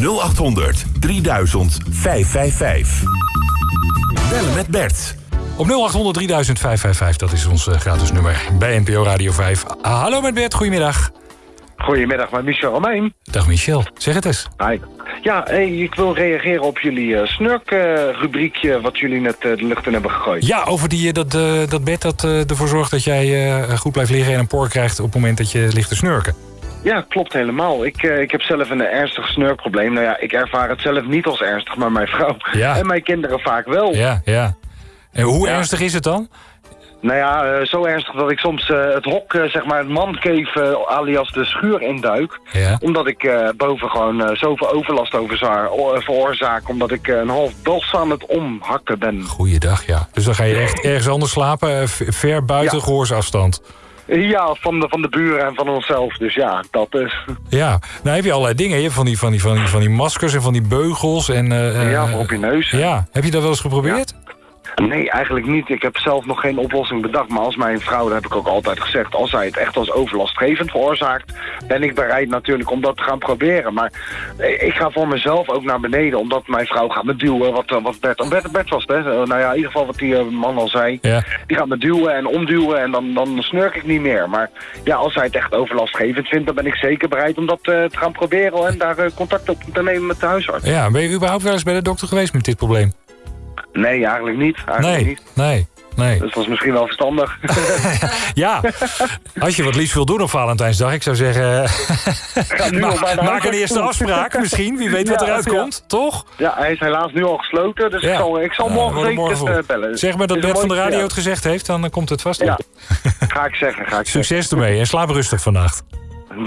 0800 3000 555. Bellen met Bert. Op 0800 3000 555, dat is ons eh, gratis nummer bij NPO Radio 5. Ah, hallo met Bert, goedemiddag. Goedemiddag, met Michel Romein. Dag Michel, zeg het eens. Hi. Ja, hey, ik wil reageren op jullie uh, snurk-rubriekje... wat jullie net uh, de lucht in hebben gegooid. Ja, over die, uh, dat, dat bed dat ervoor zorgt dat jij goed blijft liggen... en een poor krijgt op het moment dat je ligt te snurken. Ja, klopt helemaal. Ik, ik heb zelf een ernstig snurkprobleem. Nou ja, ik ervaar het zelf niet als ernstig, maar mijn vrouw ja. en mijn kinderen vaak wel. Ja, ja. En hoe ja. ernstig is het dan? Nou ja, uh, zo ernstig dat ik soms uh, het hok, zeg maar het mancave alias de schuur induik. Ja. Omdat ik boven gewoon zoveel overlast veroorzaak. Omdat ik een half bos aan het omhakken ben. Goeiedag, ja. Dus dan ga je echt ergens anders slapen, ver buiten ja. gehoorsafstand. Ja, van de, van de buren en van onszelf. Dus ja, dat is... Ja, nou heb je allerlei dingen. Je hebt van die, van die, van die, van die maskers en van die beugels. En, ja, voor op je neus. Ja, heb je dat wel eens geprobeerd? Ja. Nee, eigenlijk niet. Ik heb zelf nog geen oplossing bedacht. Maar als mijn vrouw, dat heb ik ook altijd gezegd... als zij het echt als overlastgevend veroorzaakt... ben ik bereid natuurlijk om dat te gaan proberen. Maar ik ga voor mezelf ook naar beneden... omdat mijn vrouw gaat me duwen. Wat, wat Bert, Bert, Bert was het, hè? Nou ja, in ieder geval wat die man al zei. Ja. Die gaat me duwen en omduwen en dan, dan snurk ik niet meer. Maar ja, als zij het echt overlastgevend vindt... dan ben ik zeker bereid om dat uh, te gaan proberen... en daar uh, contact op te nemen met de huisarts. Ja, ben je überhaupt wel eens bij de dokter geweest met dit probleem? Nee, eigenlijk niet. Eigenlijk nee, niet. nee, nee. Dus dat is misschien wel verstandig. ja, als je wat liefst wil doen op Valentijnsdag, ik zou zeggen... Ma maak een eerste afspraak misschien, wie weet wat eruit ja. komt, toch? Ja, hij is helaas nu al gesloten, dus Ja. ik zal, ik zal morgen zeker eh, bellen. Zeg maar dat Bert van de radio het gezegd heeft, dan eh, komt het vast Ja, ga ik zeggen, ga ik Succes ermee en slaap rustig vannacht.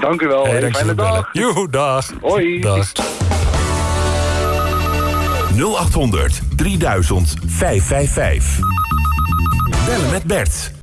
Dank u wel, Hey, fijne dag. Joe, dag. Hoi. Dag. 0800 3000 555. Bellen met Bert.